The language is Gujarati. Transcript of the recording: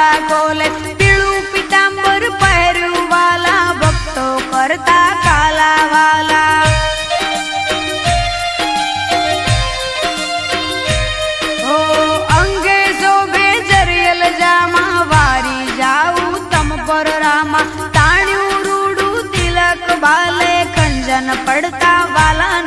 વાળા કોલે પીળું પીતાંબર પહેર્યું વાલા ભક્તો કરતા કાલા વાલા ઓ અંગે શોભે જરિયલ જામા, વારી જાઉં તમ પર રામા. તાણ્યું રૂડું તિલક બાલે, ખંજન પડતા વાલા